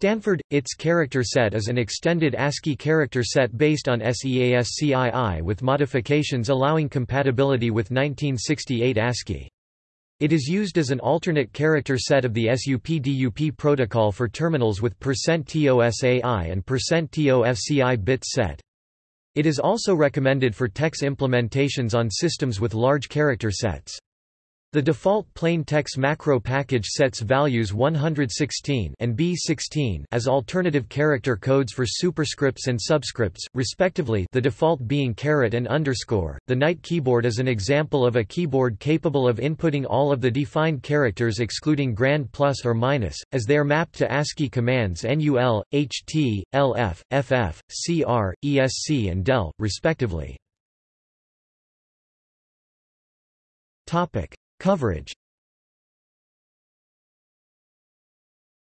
Stanford – ITS character set is an extended ASCII character set based on SEASCII with modifications allowing compatibility with 1968 ASCII. It is used as an alternate character set of the SUP-DUP protocol for terminals with %TOSAI and %TOFCI bit set. It is also recommended for TeX implementations on systems with large character sets. The default plain text macro package sets values 116 and B16 as alternative character codes for superscripts and subscripts, respectively the default being caret and underscore. The Knight keyboard is an example of a keyboard capable of inputting all of the defined characters excluding grand plus or minus, as they are mapped to ASCII commands NUL, HT, LF, FF, CR, ESC and DEL, respectively. Topic. Coverage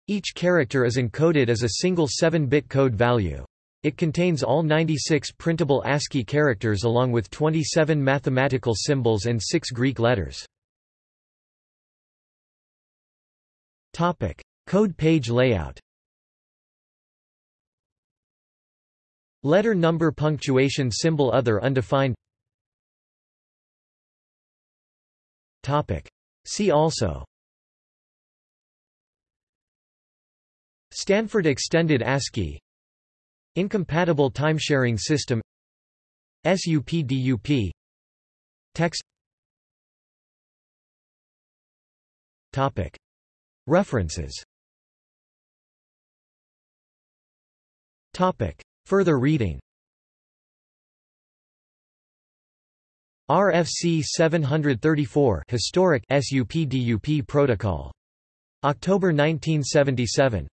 Each character is encoded as a single 7-bit code value. It contains all 96 printable ASCII characters along with 27 mathematical symbols and 6 Greek letters. Topic: Code page layout. Letter number punctuation symbol other undefined Topic. See also. Stanford Extended ASCII. Incompatible timesharing system. SUP-DUP Text. Topic. References. Topic. Further reading RFC 734 Historic SUP-DUP Protocol. October 1977.